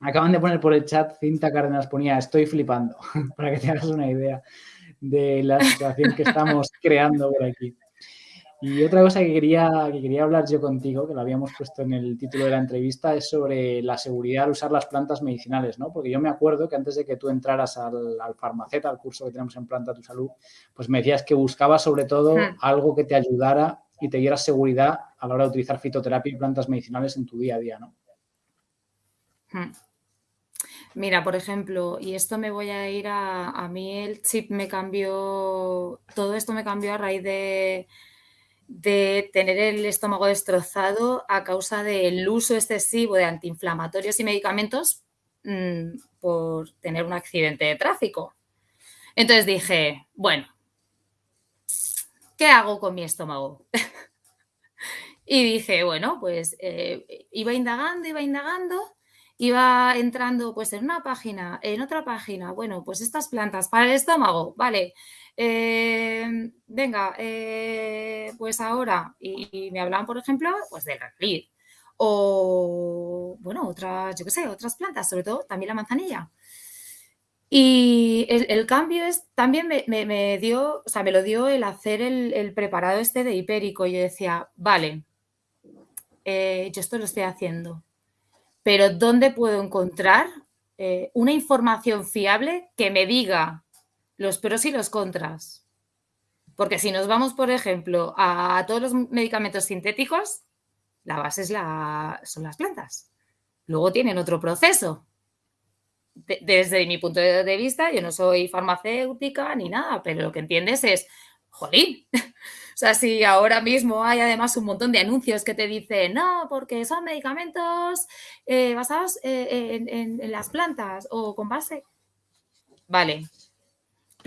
acaban de poner por el chat, Cinta Cárdenas ponía, estoy flipando, <laughs> para que te hagas una idea. de la situación que estamos <laughs> creando por aquí. Y otra cosa que quería, que quería hablar yo contigo, que lo habíamos puesto en el título de la entrevista, es sobre la seguridad al usar las plantas medicinales, ¿no? Porque yo me acuerdo que antes de que tú entraras al, al Farmaceta, al curso que tenemos en Planta Tu Salud, pues me decías que buscabas sobre todo hmm. algo que te ayudara y te diera seguridad a la hora de utilizar fitoterapia y plantas medicinales en tu día a día, ¿no? Hmm. Mira, por ejemplo, y esto me voy a ir a, a mí el chip me cambió, todo esto me cambió a raíz de, de tener el estómago destrozado a causa del uso excesivo de antiinflamatorios y medicamentos mm, por tener un accidente de tráfico. Entonces dije, bueno, ¿qué hago con mi estómago? <laughs> y dije, bueno, pues eh, iba indagando, iba indagando, iba entrando pues en una página, en otra página, bueno, pues estas plantas para el estómago, vale, eh, venga, eh, pues ahora, y, me hablaban, por ejemplo, pues del Reglid, o, bueno, otras, yo qué sé, otras plantas, sobre todo también la manzanilla. Y el, cambio es, también me, dio, o sea, me lo dio el hacer el, preparado este de hipérico. Yo decía, vale, eh, yo esto lo estoy haciendo, pero ¿dónde puedo encontrar una información fiable que me diga los pros y los contras. Porque si nos vamos, por ejemplo, a todos los medicamentos sintéticos, la base es la, son las plantas. Luego tienen otro proceso. desde mi punto de vista, yo no soy farmacéutica ni nada, pero lo que entiendes es, jolín, <laughs> o sea, si ahora mismo hay además un montón de anuncios que te dicen, no, porque son medicamentos eh, basados eh, en, las plantas o con base. Vale,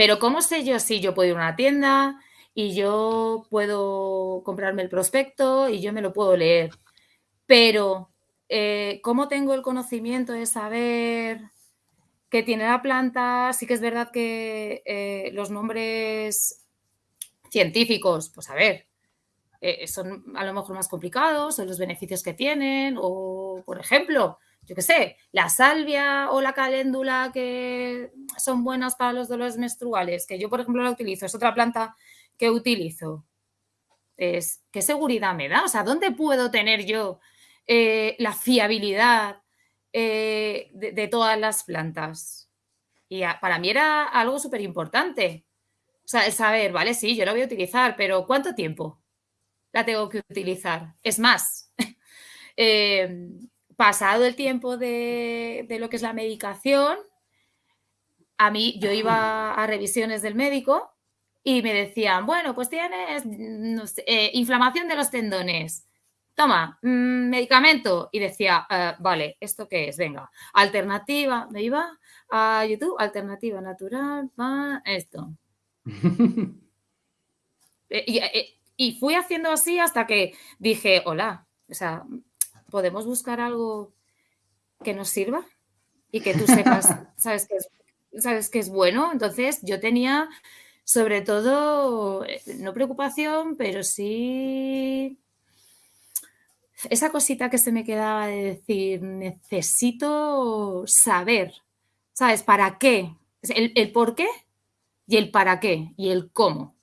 pero ¿cómo sé yo si yo puedo ir a una tienda y yo puedo comprarme el prospecto y yo me lo puedo leer? Pero eh, ¿cómo tengo el conocimiento de saber que tiene la planta? Sí que es verdad que eh, los nombres científicos, pues a ver, eh, son a lo mejor más complicados o los beneficios que tienen o, por ejemplo, yo qué sé, la salvia o la caléndula que son buenas para los dolores menstruales, que yo, por ejemplo, la utilizo, es otra planta que utilizo. Es, ¿Qué seguridad me da? O sea, ¿dónde puedo tener yo eh, la fiabilidad eh, de, todas las plantas? Y para mí era algo súper importante. O sea, el saber, vale, sí, yo la voy a utilizar, pero ¿cuánto tiempo la tengo que utilizar? Es más, <laughs> eh, pasado el tiempo de, lo que es la medicación, a mí yo iba a revisiones del médico y me decían, bueno, pues tienes eh, inflamación de los tendones. Toma, mm, medicamento. Y decía, eh, vale, ¿esto qué es? Venga, alternativa. Me iba a YouTube, alternativa natural, va, esto. <laughs> Eh, y, fui haciendo así hasta que dije, hola, o sea, podemos buscar algo que nos sirva y que tú sepas, <laughs> sabes que es, sabes que es bueno. Entonces yo tenía sobre todo, eh, no preocupación, pero sí esa cosita que se me quedaba de decir, necesito saber, ¿sabes? ¿Para qué? El, el por qué y el para qué y el cómo.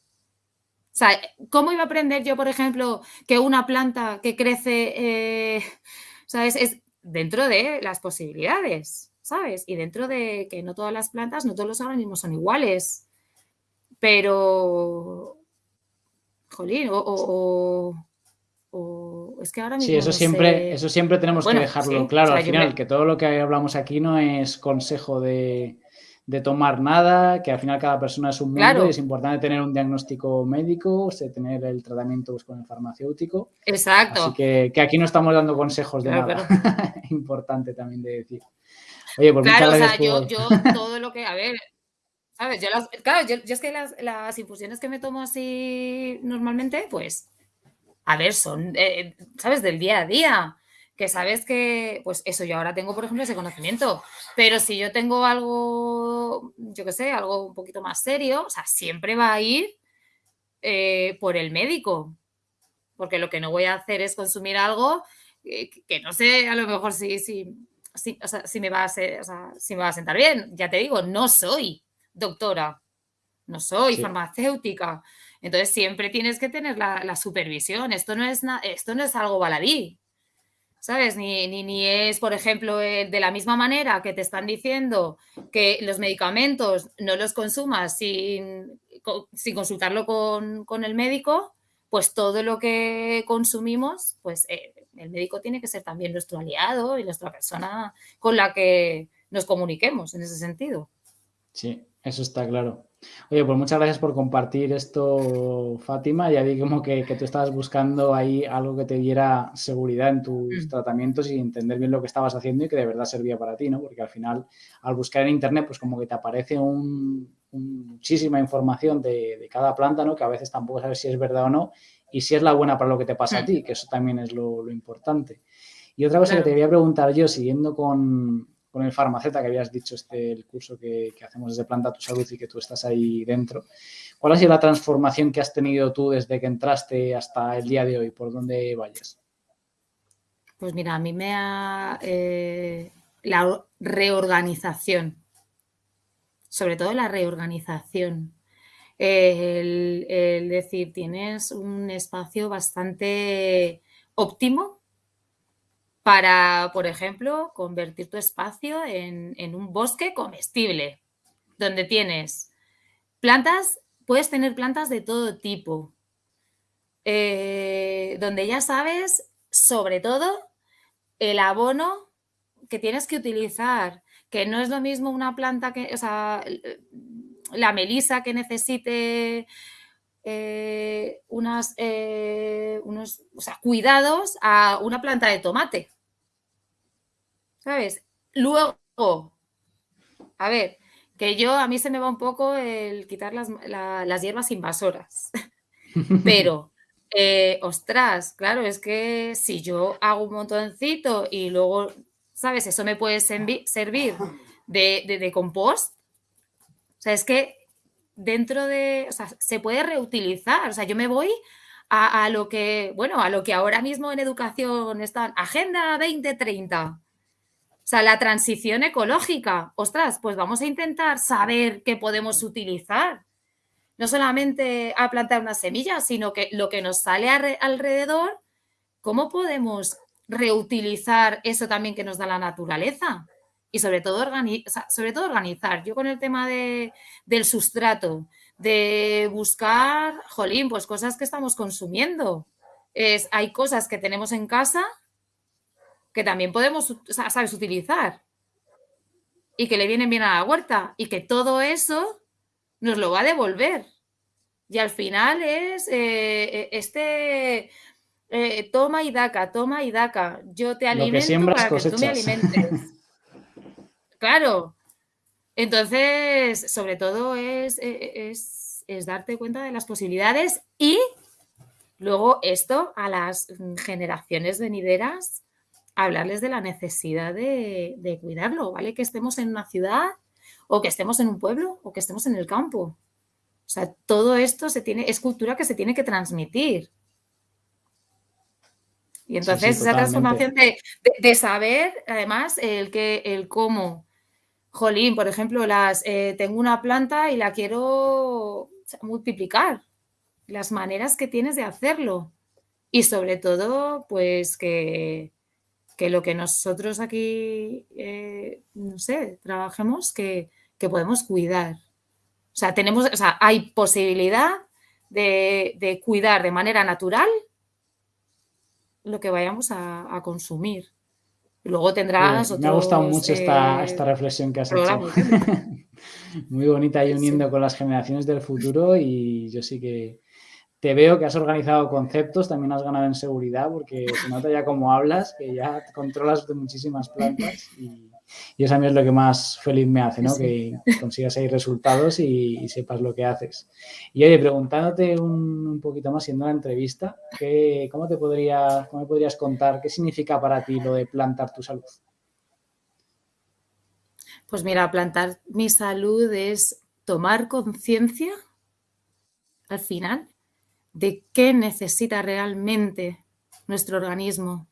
O sea, ¿cómo iba a aprender yo, por ejemplo, que una planta que crece, eh, ¿sabes? Es dentro de las posibilidades, ¿sabes? Y dentro de que no todas las plantas, no todos los organismos son iguales. Pero, jolín, o, es que ahora mismo. Sí, eso siempre, eso siempre tenemos que dejarlo claro al final, que todo lo que hablamos aquí no es consejo de de tomar nada, que al final cada persona es un mundo y es importante tener un diagnóstico médico, tener el tratamiento pues, con el farmacéutico. Exacto. Así que, aquí no estamos dando consejos de nada. <laughs> importante también de decir. Oye, pues claro, o sea, yo, <laughs> todo lo que, a ver, ¿sabes? Yo claro, yo, es que las, infusiones que me tomo así normalmente, pues, a ver, son, eh, ¿sabes? Del día a día que sabes que, pues eso, yo ahora tengo, por ejemplo, ese conocimiento, pero si yo tengo algo, yo qué sé, algo un poquito más serio, o sea, siempre va a ir eh, por el médico, porque lo que no voy a hacer es consumir algo que, no sé, a lo mejor si, si, si, o sea, si, me va a ser, o sea, si me va a sentar bien. Ya te digo, no soy doctora, no soy farmacéutica. Entonces siempre tienes que tener la, supervisión. Esto no, es esto no es algo baladí. ¿Sabes? Ni, ni, es, por ejemplo, eh, de la misma manera que te están diciendo que los medicamentos no los consumas sin, sin consultarlo con, el médico, pues todo lo que consumimos, pues eh, el médico tiene que ser también nuestro aliado y nuestra persona con la que nos comuniquemos en ese sentido. Sí, eso está claro. Oye, pues muchas gracias por compartir esto, Fátima. Ya vi como que, tú estabas buscando ahí algo que te diera seguridad en tus mm. tratamientos y entender bien lo que estabas haciendo y que de verdad servía para ti, ¿no? Porque al final, al buscar en Internet, pues como que te aparece muchísima información de, cada planta, ¿no? Que a veces tampoco sabes si es verdad o no y si es la buena para lo que te pasa a mm. ti, que eso también es lo, importante. Y otra cosa que te quería preguntar yo, siguiendo con, con el farmaceta que habías dicho, este, el curso que, hacemos desde Planta Tu Salud y que tú estás ahí dentro. ¿Cuál ha sido la transformación que has tenido tú desde que entraste hasta el día de hoy? ¿Por dónde vayas? Pues mira, a mí me ha... Eh, la reorganización, sobre todo la reorganización. el, el decir, tienes un espacio bastante óptimo para, por ejemplo, convertir tu espacio en, un bosque comestible, donde tienes plantas, puedes tener plantas de todo tipo, eh, donde ya sabes, sobre todo, el abono que tienes que utilizar, que no es lo mismo una planta que, o sea, la melisa que necesite eh, unas, eh, unos cuidados a una planta de tomate. ¿Sabes? Luego, a ver, que yo a mí se me va un poco el quitar las, hierbas invasoras, <laughs> pero, eh, ostras, claro, es que si yo hago un montoncito y luego, ¿sabes? Eso me puede servir de, de, compost. O sea, es que dentro de, o sea, se puede reutilizar. O sea, yo me voy a, a, lo que, bueno, a lo que ahora mismo en educación está Agenda 2030. O sea, la transición ecológica, ostras, pues vamos a intentar saber qué podemos utilizar. No solamente a plantar una semilla, sino que lo que nos sale alrededor, ¿cómo podemos reutilizar eso también que nos da la naturaleza? Y sobre todo, sobre todo organizar. Yo con el tema de, del sustrato, de buscar, jolín, pues cosas que estamos consumiendo. Es, hay cosas que tenemos en casa que también podemos, sabes, utilizar y que le vienen bien a la huerta y que todo eso nos lo va a devolver. Y al final es eh, eh, este eh, toma y daca, toma y daca. Yo te alimento para que tú me alimentes. <laughs> claro. Entonces, sobre todo es, es, es darte cuenta de las posibilidades y luego esto a las generaciones venideras hablarles de la necesidad de, cuidarlo, ¿vale? Que estemos en una ciudad o que estemos en un pueblo o que estemos en el campo. O sea, todo esto se tiene, es cultura que se tiene que transmitir. Y entonces esa transformación de, saber, además, el que, el cómo. Jolín, por ejemplo, las eh, tengo una planta y la quiero multiplicar. Las maneras que tienes de hacerlo. Y sobre todo, pues que, que lo que nosotros aquí, eh, no sé, trabajemos, que, podemos cuidar. O sea, tenemos, o sea, hay posibilidad de, cuidar de manera natural lo que vayamos a, consumir. Luego tendrás Me ha gustado mucho esta, esta, reflexión que has hecho. <laughs> Muy bonita y uniendo con las generaciones del futuro y yo sí que te veo que has organizado conceptos, también has ganado en seguridad porque se nota ya cómo hablas, que ya controlas de muchísimas plantas y, eso a mí es lo que más feliz me hace, ¿no? Que consigas ahí resultados y, sepas lo que haces. Y oye, preguntándote un, poquito más, siendo una entrevista, ¿qué, cómo, te podría, ¿cómo me podrías contar qué significa para ti lo de plantar tu salud? Pues mira, plantar mi salud es tomar conciencia al final de qué necesita realmente nuestro organismo,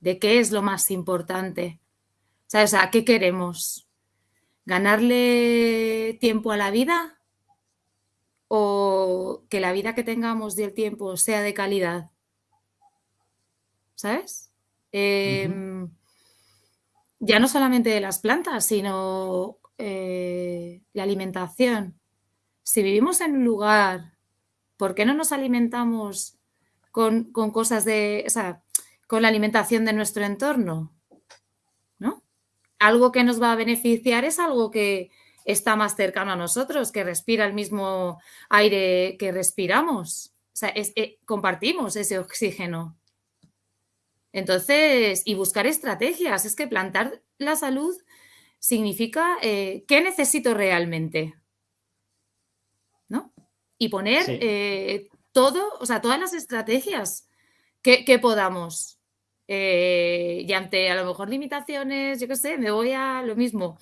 de qué es lo más importante. ¿Sabes? ¿A qué queremos? ¿Ganarle tiempo a la vida? o que la vida que tengamos y el tiempo sea de calidad. ¿Sabes? Em, ya no solamente de las plantas, sino eh, la alimentación. Si vivimos en un lugar, ¿por qué no nos alimentamos con, cosas de, o sea, con la alimentación de nuestro entorno? ¿No? Algo que nos va a beneficiar es algo que está más cercano a nosotros, que respira el mismo aire que respiramos. O sea, eh, compartimos ese oxígeno. Entonces, y buscar estrategias. Es que plantar la salud significa eh, qué necesito realmente. Y poner eh, todo, o sea, todas las estrategias que, podamos. Eh, y ante a lo mejor limitaciones, yo qué sé, me voy a lo mismo.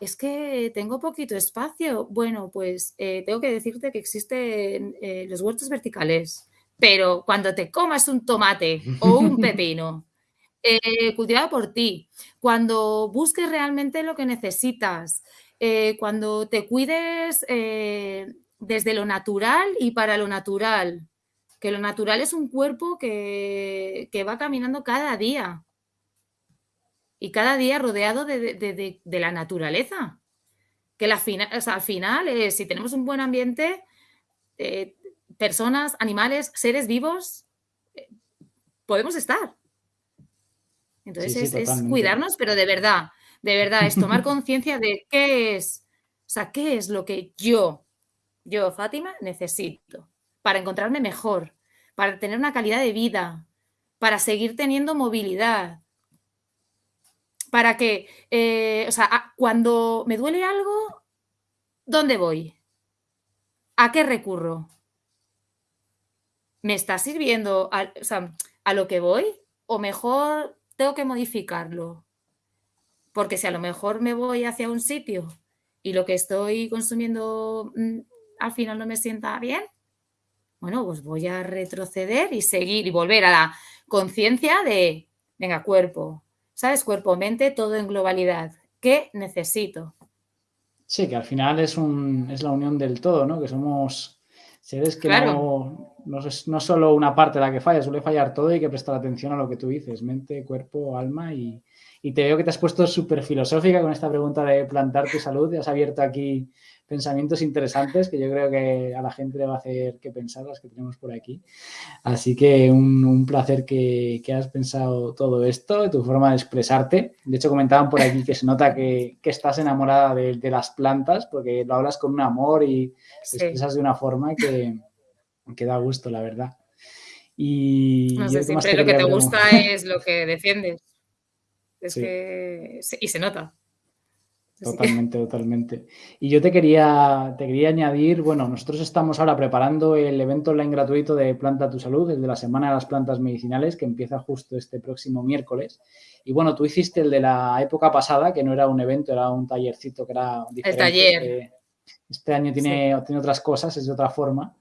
Es que tengo poquito espacio. Bueno, pues tengo que decirte que existen los huertos verticales, pero cuando te comas un tomate o un <laughs> pepino eh, cultivado por ti, cuando busques realmente lo que necesitas, eh, cuando te cuides eh, desde lo natural y para lo natural, que lo natural es un cuerpo que, va caminando cada día y cada día rodeado de, la naturaleza. Que la al final, si tenemos un buen ambiente, personas, animales, seres vivos, podemos estar. Entonces es, cuidarnos, pero de verdad, de verdad, es tomar conciencia de qué es, o sea, qué es lo que yo, yo, Fátima, necesito para encontrarme mejor, para tener una calidad de vida, para seguir teniendo movilidad, para que, eh, o sea, cuando me duele algo, ¿dónde voy? ¿A qué recurro? ¿Me está sirviendo a lo que voy? ¿O mejor tengo que modificarlo. Porque si a lo mejor me voy hacia un sitio y lo que estoy consumiendo mm, al final no me sienta bien, bueno, pues voy a retroceder y seguir y volver a la conciencia de, venga, cuerpo, ¿sabes? Cuerpo, mente, todo en globalidad. ¿Qué necesito? Sí, que al final es, un, es la unión del todo, ¿no? Que somos seres que no, no, es no solo una parte la que falla, suele fallar todo y hay que prestar atención a lo que tú dices, mente, cuerpo, alma y, y te veo que te has puesto súper filosófica con esta pregunta de plantar tu salud y has abierto aquí pensamientos interesantes que yo creo que a la gente le va a hacer que pensar las que tenemos por aquí. Así que un, placer que, que, has pensado todo esto, tu forma de expresarte. De hecho, comentaban por aquí que se nota que, que estás enamorada de, de, las plantas porque lo hablas con un amor y te expresas de una forma que, que da gusto, la verdad. Y no sé, siempre lo que te gusta es lo que defiendes. Es que... Y se nota. Totalmente, totalmente. Y yo te quería, te quería añadir, bueno, nosotros estamos ahora preparando el evento online gratuito de Planta tu Salud, el de la Semana de las Plantas Medicinales, que empieza justo este próximo miércoles. Y bueno, tú hiciste el de la época pasada, que no era un evento, era un tallercito que era diferente. El taller. Este año tiene, tiene otras cosas, es de otra forma.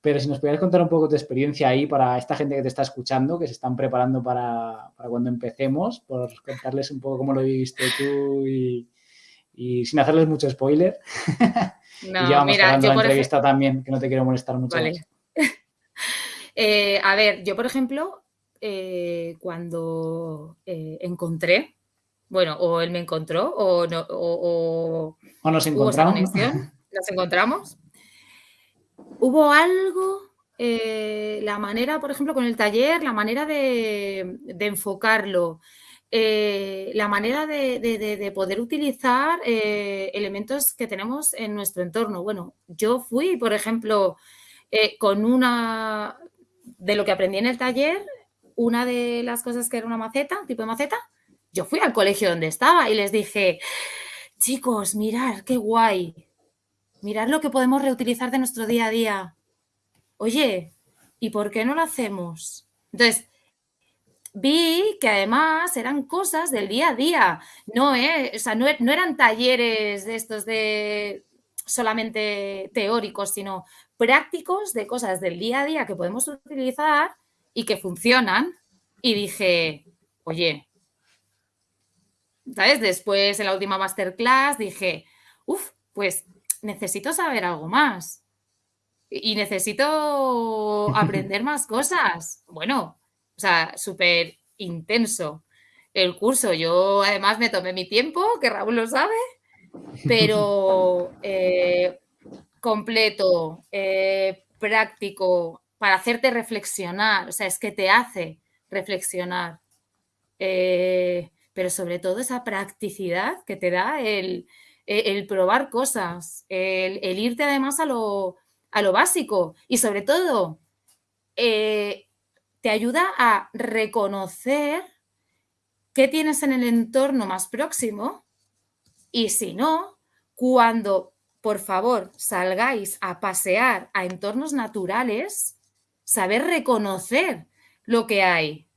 Pero si nos pudieras contar un poco tu experiencia ahí para esta gente que te está escuchando, que se están preparando para, para cuando empecemos, por contarles un poco cómo lo viviste tú y, y sin hacerles mucho spoiler. <laughs> No, y ya vamos mira, yo la entrevista también, que no te quiero molestar mucho. Vale. <laughs> Eh, a ver, yo por ejemplo, eh, cuando eh, encontré, bueno, o él me encontró, o, no, o, o, nos encontramos. <laughs> nos encontramos. Hubo algo, la manera, por ejemplo, con el taller, la manera de, de enfocarlo, eh, la manera de, poder utilizar eh, elementos que tenemos en nuestro entorno. Bueno, yo fui, por ejemplo, eh, con una de lo que aprendí en el taller, una de las cosas que era una maceta, tipo de maceta, yo fui al colegio donde estaba y les dije, chicos, mirar, qué guay, mirar lo que podemos reutilizar de nuestro día a día. Oye, ¿y por qué no lo hacemos? Entonces, vi que además eran cosas del día a día, no, eh, o sea, no, no, eran talleres de estos de solamente teóricos, sino prácticos de cosas del día a día que podemos utilizar y que funcionan. Y dije, oye, ¿sabes? Después en la última masterclass dije, uff, pues necesito saber algo más. y necesito <laughs> aprender más cosas. Bueno, o sea, súper intenso el curso. Yo además me tomé mi tiempo, que Raúl lo sabe, pero <laughs> eh, completo, eh, práctico, para hacerte reflexionar. O sea, es que te hace reflexionar. Eh, pero sobre todo esa practicidad que te da el, probar cosas, el, irte además a lo, a lo, básico y sobre todo te ayuda a reconocer qué tienes en el entorno más próximo y si no, cuando por favor salgáis a pasear a entornos naturales, saber reconocer lo que hay.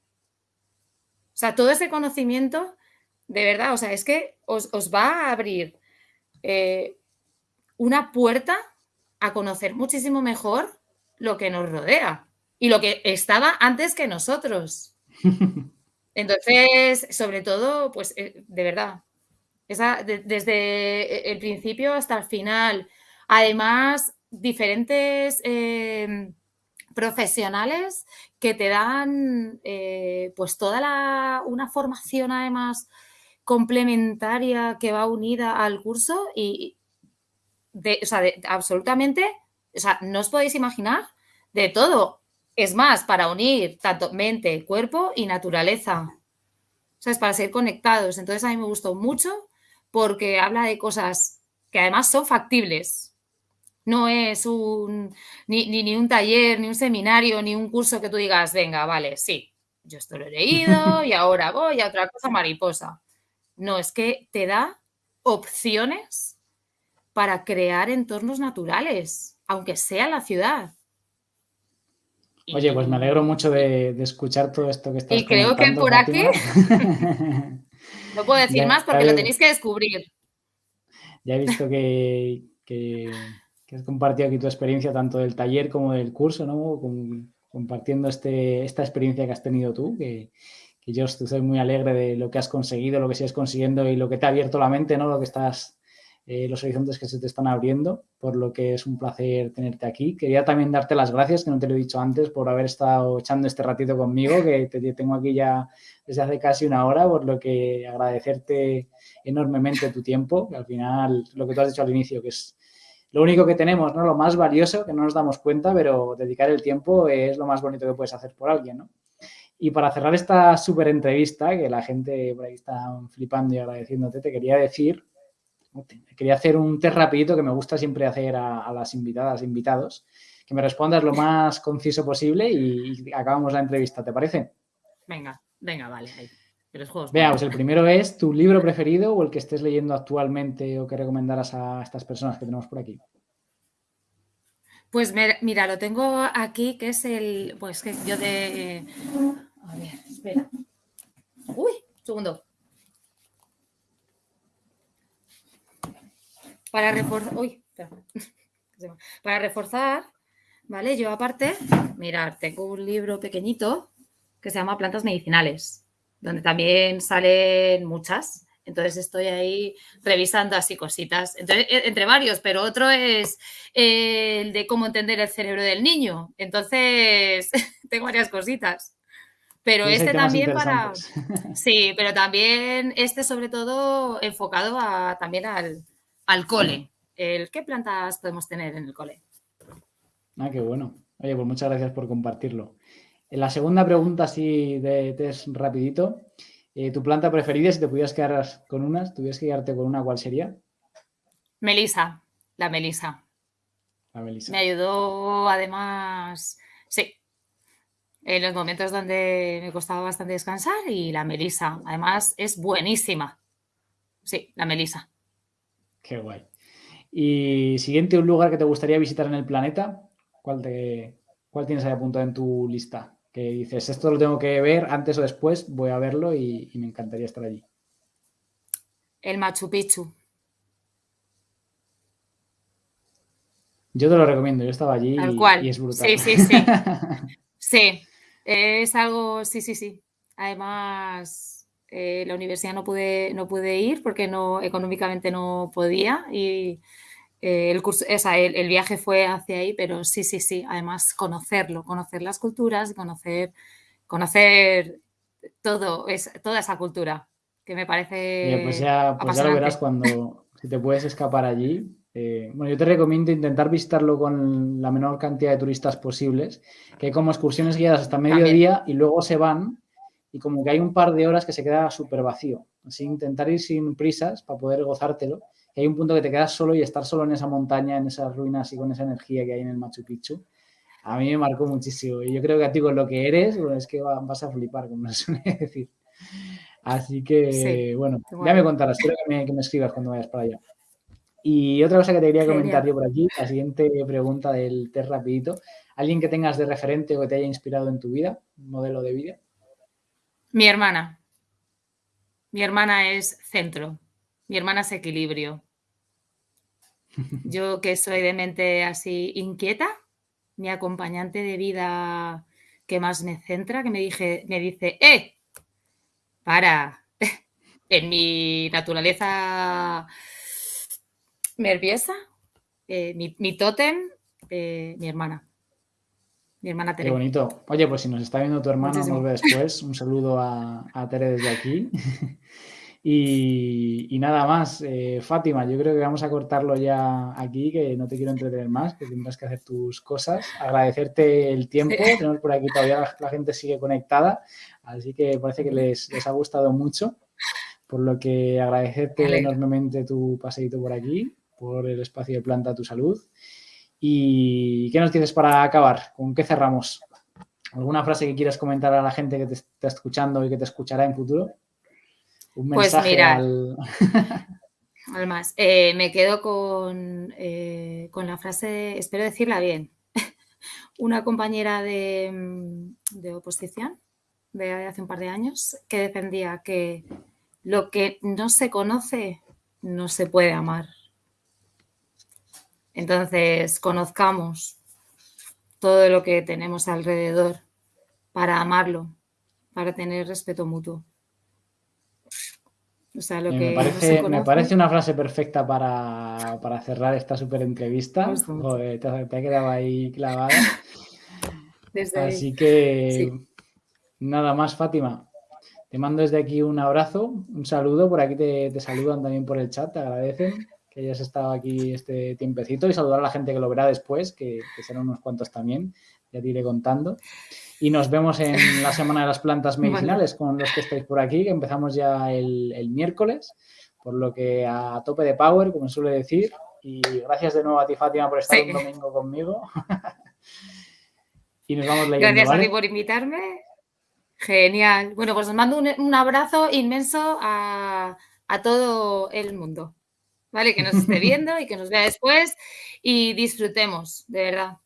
O sea, todo ese conocimiento, de verdad, o sea, es que os, va a abrir eh, una puerta a conocer muchísimo mejor lo que nos rodea y lo que estaba antes que nosotros. <laughs> Entonces, sobre todo, pues eh, de verdad, esa, desde el principio hasta el final. Además, diferentes em, profesionales que te dan eh, pues toda la, una formación además complementaria que va unida al curso y de, o sea, absolutamente, o sea, no os podéis imaginar de todo. Es más, para unir tanto mente, cuerpo y naturaleza. O sea, es para ser conectados. Entonces a mí me gustó mucho porque habla de cosas que además son factibles. No es un, ni, ni, un taller, ni un seminario, ni un curso que tú digas, venga, vale, sí, yo esto lo he leído y <laughs> ahora voy a otra cosa mariposa. No, es que te da opciones para crear entornos naturales, aunque sea la ciudad. Oye, pues me alegro mucho de, escuchar todo esto que estás Y creo que por aquí <laughs> no puedo decir más porque lo tenéis que descubrir. Ya he visto que, has compartido aquí tu experiencia tanto del taller como del curso, ¿no? compartiendo este, esta experiencia que has tenido tú, que, yo estoy muy alegre de lo que has conseguido, lo que sigues consiguiendo y lo que te ha abierto la mente, ¿no? Lo que estás eh, los horizontes que se te están abriendo, por lo que es un placer tenerte aquí. Quería también darte las gracias, que no te lo he dicho antes, por haber estado echando este ratito conmigo, que te tengo aquí ya desde hace casi una hora, por lo que agradecerte enormemente tu tiempo, que al final, lo que tú has dicho al inicio, que es lo único que tenemos, ¿no? Lo más valioso, que no nos damos cuenta, pero dedicar el tiempo es lo más bonito que puedes hacer por alguien, ¿no? Y para cerrar esta súper entrevista, que la gente por ahí está flipando y agradeciéndote, te quería decir Quería hacer un test rapidito que me gusta siempre hacer a, las invitadas, invitados, que me respondas lo más conciso posible y, acabamos la entrevista, ¿te parece? Venga, venga, vale. Veamos, el primero es tu libro preferido o el que estés leyendo actualmente o que recomendaras a estas personas que tenemos por aquí. Pues mira, lo tengo aquí, que es el, pues que yo de... A ver, espera. Uy, segundo. Para reforzar, <laughs> para reforzar, ¿vale? Yo aparte, mirar, tengo un libro pequeñito que se llama Plantas Medicinales, donde también salen muchas. Entonces estoy ahí revisando así cositas, Entonces, e, entre varios, pero otro es el de cómo entender el cerebro del niño. Entonces, <laughs> tengo varias cositas. Pero este también para... <laughs> Sí, pero también este sobre todo enfocado a, también al, al cole. El, ¿Qué plantas podemos tener en el cole? Ah, qué bueno. Oye, pues muchas gracias por compartirlo. En la segunda pregunta, así de test rapidito, eh, ¿tu planta preferida, si te pudieras quedar con una, tuvieras que quedarte con una, ¿cuál sería? Melisa, la melisa. La melisa. Me ayudó además, sí, en los momentos donde me costaba bastante descansar y la melisa, además es buenísima. Sí, la melisa. Qué guay. Y siguiente, un lugar que te gustaría visitar en el planeta, ¿cuál, te, cuál tienes ahí apuntado en tu lista? Que dices, esto lo tengo que ver antes o después, voy a verlo y, me encantaría estar allí. El Machu Picchu. Yo te lo recomiendo, yo estaba allí y, es brutal. Sí, sí, sí. <laughs> sí, es algo, sí, sí, sí. Además, eh, la universidad no pude, no pude ir porque no, económicamente no podía y, eh, el, curso, o sea, el, viaje fue hacia ahí, pero sí, sí, sí. Además, conocerlo, conocer las culturas, conocer, conocer todo, es, toda esa cultura, que me parece. pues ya, pues ya lo verás cuando si te puedes escapar allí. Eh, bueno, yo te recomiendo intentar visitarlo con la menor cantidad de turistas posibles, que hay como excursiones guiadas hasta mediodía y luego se van y como que hay un par de horas que se queda súper vacío. Así intentar ir sin prisas para poder gozártelo que hay un punto que te quedas solo y estar solo en esa montaña, en esas ruinas y con esa energía que hay en el Machu Picchu, a mí me marcó muchísimo. Y yo creo que a ti con lo que eres, es que vas a flipar, como <laughs> se suele decir. Así que, bueno, ya me contarás, quiero que me, que me, escribas cuando vayas para allá. Y otra cosa que te quería comentar yo por aquí, la siguiente pregunta del test rapidito. ¿Alguien que tengas de referente o que te haya inspirado en tu vida, modelo de vida? Mi hermana. Mi hermana es centro. Mi hermana es equilibrio. Yo que soy de mente así inquieta, mi acompañante de vida que más me centra, que me, dije, me dice, ¡eh! Para, <laughs> en mi naturaleza nerviosa, eh, mi, mi, tótem, eh, mi hermana. Mi hermana Tere. Qué bonito. Oye, pues si nos está viendo tu hermana, nos ve después. Un saludo a, a Tere desde aquí. <laughs> Y, nada más, eh, Fátima, yo creo que vamos a cortarlo ya aquí, que no te quiero entretener más, que tendrás que hacer tus cosas. Agradecerte el tiempo, <laughs> tenemos por aquí todavía la, gente sigue conectada, así que parece que les, ha gustado mucho, por lo que agradecerte enormemente tu paseito por aquí, por el espacio de planta tu salud. ¿Y qué nos tienes para acabar? ¿Con qué cerramos? ¿Alguna frase que quieras comentar a la gente que te está escuchando y que te escuchará en futuro? pues mira, Además, <laughs> eh, me quedo con, eh, con, la frase, espero decirla bien, <laughs> una compañera de, mm, de, oposición de hace un par de años que defendía que lo que no se conoce no se puede amar. Entonces, conozcamos todo lo que tenemos alrededor para amarlo, para tener respeto mutuo me, parece, me, parece, una frase perfecta para, cerrar esta súper entrevista. te, ha quedado ahí clavada. <laughs> Así que nada más, Fátima. Te mando desde aquí un abrazo, un saludo. Por aquí te, saludan también por el chat, te agradecen que hayas estado aquí este tiempecito y saludar a la gente que lo verá después, que, que serán unos cuantos también, ya te iré contando. Y nos vemos en la Semana de las Plantas <laughs> Medicinales con los que estáis por aquí, que empezamos ya el, miércoles, por lo que a tope de power, como suele decir. Y gracias de nuevo a ti, Fátima, por estar un domingo conmigo. <laughs> y nos vamos leyendo, Gracias a ti por invitarme. Genial. Bueno, pues os mando un, abrazo inmenso a, a todo el mundo. ¿Vale? Que nos esté viendo y que nos vea después y disfrutemos, de verdad.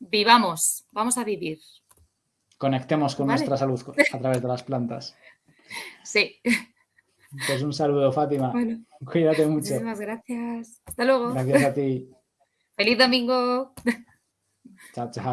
Vivamos, vamos a vivir conectemos con nuestra salud a través de las plantas. <laughs> Sí. Pues un saludo, Fátima. Cuídate mucho. Muchísimas gracias. Hasta luego. Gracias a ti. <laughs> Feliz domingo. Chao, chao.